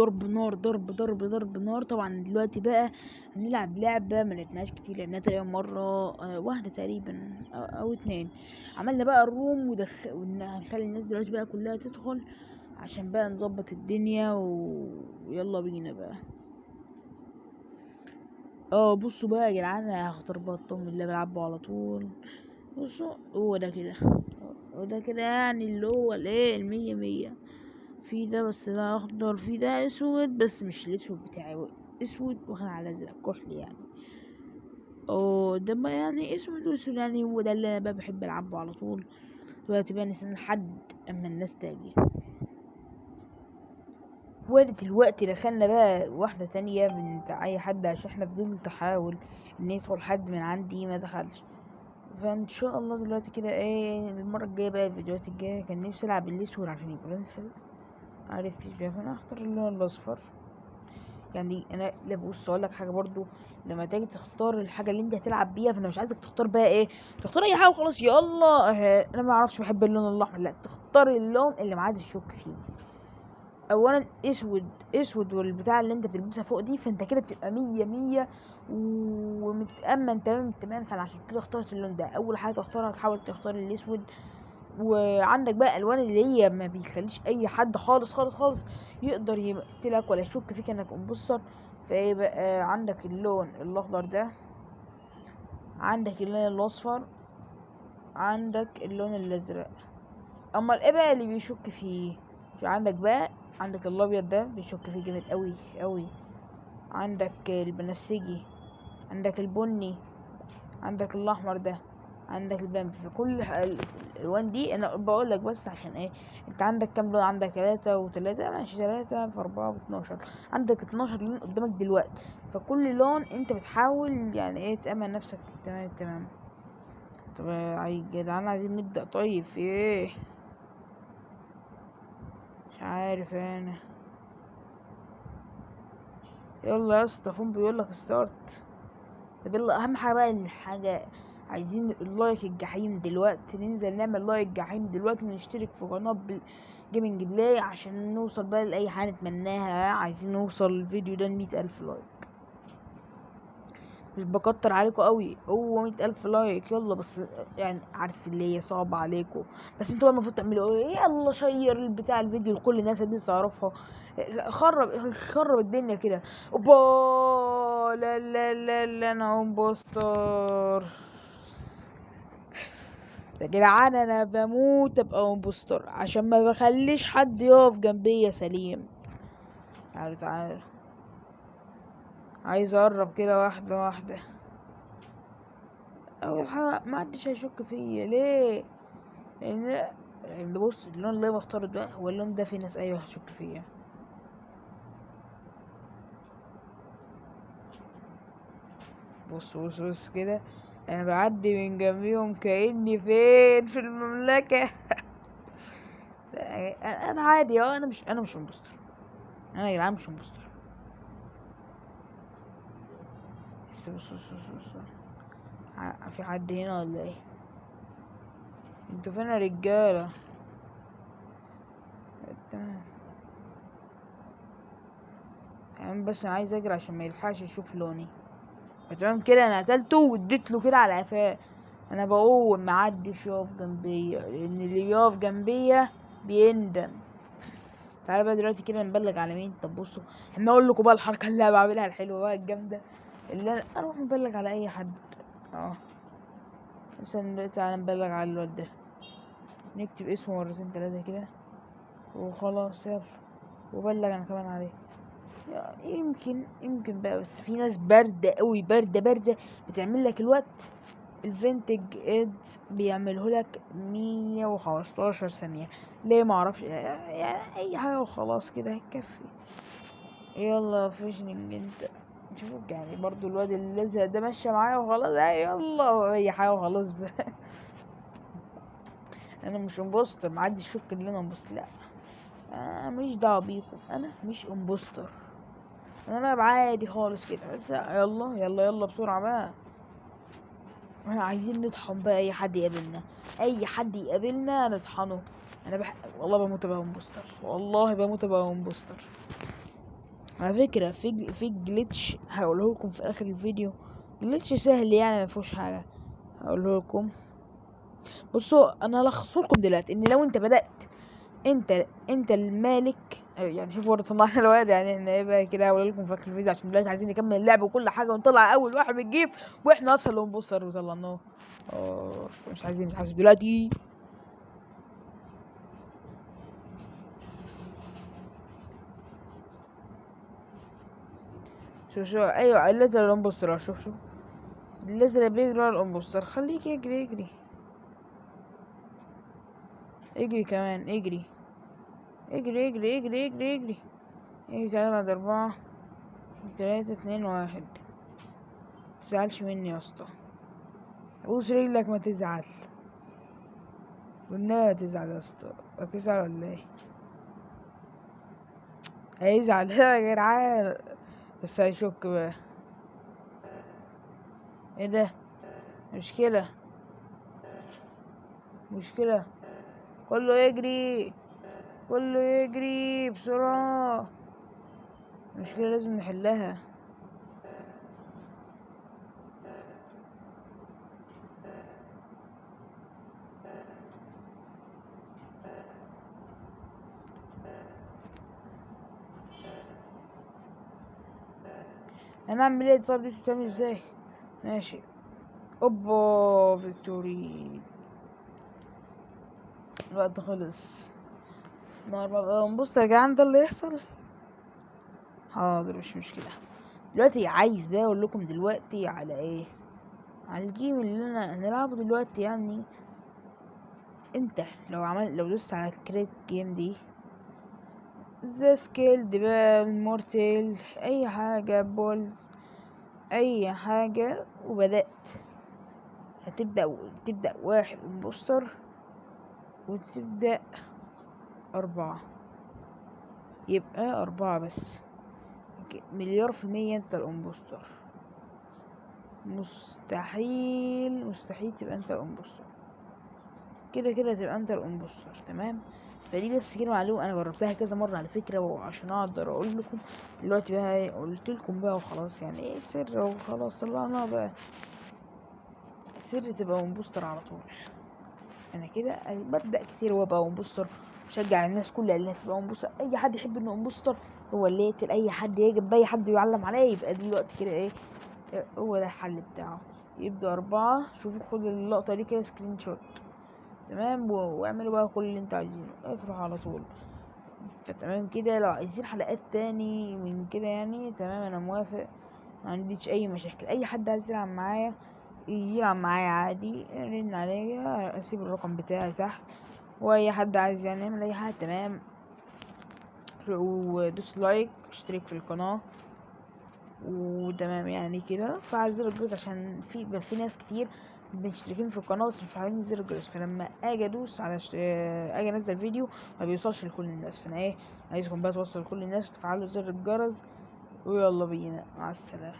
ضرب نار ضرب ضرب ضرب نار. طبعا دلوقتي بقى هنلعب لعبة ما لعبناهاش كتير لعبناها تقريبا مرة آه، واحدة تقريبا أو اتنين. عملنا بقى الروم ودخ... وهنخلي الناس دلوقتي بقى كلها تدخل عشان بقى نظبط الدنيا. ويلا بينا بقى. آه بصوا بقى يا جدعان هختار بقى الطقم اللي بلعبه على طول. بصوا هو ده كده. هو ده كده يعني اللي هو الايه المية مية. في ده بس ده أخضر في ده أسود بس مش الأسود بتاعي أسود واخد على ازرق كحلي يعني. ده يعني أسود وأسود يعني هو ده اللي أنا بحب ألعبه على طول. دلوقتي بقى نستنى لحد أما الناس تاجي وقت الوقت دخلنا بقى واحدة تانية من أي حد عشان إحنا فضلت أحاول إن يدخل حد من عندي ما دخلش. فإن شاء الله دلوقتي كده إيه المرة الجاية بقى الفيديوهات الجاية كان نفسي ألعب الأسود عشان يبقى معرفتش بقى فأنا هختار اللون الأصفر. يعني أنا لا بص أقول لك حاجة برضو. لما تيجي تختار الحاجة اللي أنت هتلعب بيها فأنا مش عايزك تختار بقى إيه؟ تختار أي حاجة وخلاص يلا. أه، أنا ما أعرفش بحب اللون الأحمر. لا تختار اللون اللي ما عادش تشك فيه. اولا أسود. أسود والبتاع اللي أنت بتلبسها فوق دي فأنت كده بتبقى مية مية ومتأمن تمام التمام فأنا عشان كده اخترت اللون ده. أول حاجة تختارها تحاول تختار الأسود. وعندك بقى ألوان اللي هي ما بيخليش أي حد خالص خالص خالص يقدر يقتلك ولا يشك فيك إنك أمبوستر. فايه بقى عندك اللون الأخضر ده عندك اللون الأصفر عندك اللون الأزرق. اما إيه بقى اللي بيشك فيه؟ في عندك بقى عندك الأبيض ده بيشك فيه جامد قوي قوي عندك البنفسجي عندك البني عندك الأحمر ده. عندك البامبي فكل ح- ال- الألوان دي. أنا بقول لك بس عشان إيه أنت عندك كام لون؟ عندك ثلاثة وثلاثة ماشي ثلاثة في أربعة باتناشر عندك اتناشر لون قدامك دلوقتي. فكل لون أنت بتحاول يعني إيه تأمن نفسك. تمام تمام. طب يا جدعان عايزين نبدأ. طيب في إيه؟ مش عارف أنا. يلا يا اسطى فون بيقول لك start طب يلا أهم حاجة بقى الحاجة عايزين ال like الجحيم دلوقتي ننزل نعمل like جحيم دلوقتي ونشترك في قناة Gaming Play عشان نوصل بقى لأي حاجة نتمناها. عايزين نوصل الفيديو ده لمية ألف like. مش بكتر عليكم قوي هو مية ألف like. يلا بس يعني عارف اللي هي صعبة عليكم. بس أنتوا المفروض تعملوا إيه؟ يلا share بتاع الفيديو لكل الناس اللي تعرفها خرب خرب الدنيا كده. اوبا لا لا لا لا أنا imposter يا جدعان أنا بموت أبقى imposter عشان ما بخليش حد يقف جنبي يا سليم. تعالوا تعالوا. عايز أقرب كده واحدة واحدة. اول حاجة ما حدش هيشك فيا. ليه؟ لأن لأن بص اللون اللي بختاره ده هو اللون ده في ناس أيوه هتشك فيا. بص بص بص كده. أنا بعدي من جنبيهم كأني فين في المملكة. أنا عادي آه أنا مش أنا مش imposter. أنا يا جدعان مش imposter. بس بص بص بص بص في حد هنا ولا إيه؟ أنتوا فين يا رجالة؟ تمام بس أنا عايز أجري عشان ما يلحقش يشوف لوني. تمام كده أنا قتلته واديت له كده على قفاه. أنا بقول محدش يقف جنبيا لأن اللي يقف جنبيا بيندم. تعالى بقى دلوقتي كده نبلغ على مين؟ طب بصوا إحنا أقول لكم بقى الحركة اللي أنا بعملها الحلوة بقى الجامدة اللي أنا أروح مبلغ على أي حد. آه. مثلا تعالى نبلغ على الواد ده. نكتب اسمه مرتين تلاتة كده. وخلاص يلا. وبلغ أنا كمان عليه. يمكن يمكن بقى بس في ناس باردة قوي باردة باردة. بتعمل لك الوقت الفينتج إيدز بيعمله لك مية وخمستاشر ثانية. ليه معرفش يعني أي حاجة وخلاص كده هتكفي يلا فيشنج أنت. شوفك يعني برضو الواد الازرق ده ماشية معايا وخلاص. يلا أي حاجة وخلاص بقى. أنا مش imposter محدش يفكر إن أنا imposter لا أنا ماليش دعوة بيكم. أنا مش imposter أنا بلعب عادي خالص كده. بس يلا يلا يلا بسرعة بقى. إحنا عايزين نطحن بقى أي حد يقابلنا. أي حد يقابلنا نطحنه. أنا بح... والله بموت أبقى imposter. والله بموت أبقى imposter. على فكرة في في جليتش هقوله لكم في آخر الفيديو. جليتش سهل يعني ما فيهوش حاجة. هقوله لكم. بصوا أنا هلخصه لكم دلوقتي إن لو أنت بدأت انت انت المالك. آه، يعني شوفوا ورا طلعنا الواد يعني إحنا إيه بقى كده هقول لكم في آخر الفيديو عشان دلوقتي عايزين نكمل اللعب وكل حاجة ونطلع أول واحد بنجيب وإحنا أصلا اللي بنبصر وطلعناه آه. مش عايزين نتحاسب دلوقتي. شوف شوف. أيوه الليزر ال imposter. شوف شوف. الليزر بيجري ورا ال imposter. خليك يجري يجري. اجري كمان اجري. اجري اجري اجري اجري اجري. اجري بعد أربعة. تلاتة اتنين واحد. متزعلش مني يا اسطى. بوس رجلك ما تزعل. والنبي ما تزعل يا اسطى. هتزعل ولا إيه؟ هيزعل. يا جدعان. بس هيشك بقى. إيه ده؟ مشكلة. مشكلة. كله يجري كله يجري بسرعة. مشكلة لازم نحلها. هنعمل إيه؟ طب دي بتتعمل إزاي؟ ماشي. أوبا victory الوقت خلص. ما بقى بص يا جدعان ده اللي يحصل؟ حاضر مش مشكلة. دلوقتي عايز بقى أقول لكم دلوقتي على إيه؟ على ال game اللي أنا هنلعبه دلوقتي يعني. أنت لو عمل لو دوست على ال create game دي ذا سكيل دبال مورتيل أي حاجة بولز أي حاجة وبدأت. هتبدأ تبدأ واحد امبوستر وتبدأ أربعة. يبقى أربعة بس. مليار في المية أنت الإمبوستر. مستحيل مستحيل تبقى أنت الإمبوستر. كده كده تبقى أنت ال imposter. تمام؟ فدي بس كده معلومة أنا جربتها كذا مرة على فكرة وعشان أقدر أقول لكم دلوقتي بقى إيه، قلت لكم بقى وخلاص. يعني إيه سر وخلاص؟ طلعنا بقى. سر تبقى imposter على طول. أنا كده ببدأ كتير وأبقى imposter بشجع الناس كلها اللي تبقى imposter أي حد يحب إنه imposter هو اللي يقتل أي حد يجب اي حد يعلم عليه يبقى دلوقتي كده إيه هو ده الحل بتاعه. يبدأ أربعة شوفوا خد اللقطة دي كده screenshot تمام؟ واعملوا بقى كل اللي أنتوا عايزينه. افرحوا على طول. فتمام كده. لو عايزين حلقات تاني من كده يعني تمام أنا موافق. ما عنديش أي مشاكل. أي حد عايز يلعب معايا يلعب معايا عادي رن عليا أسيب الرقم بتاعي تحت وأي حد عايز يعني يعمل أي حاجة تمام. ودوس like اشترك في القناة. وتمام يعني كده. فعل زر الجرس عشان في في ناس كتير مشتركين في القناة بس مش فاهمين زر الجرس. فلما آجي أدوس على شت... آجي أنزل فيديو ما بيوصلش لكل الناس. فأنا إيه عايزكم بقى توصل لكل الناس وتفعلوا زر الجرس. ويلا بينا. مع السلامة.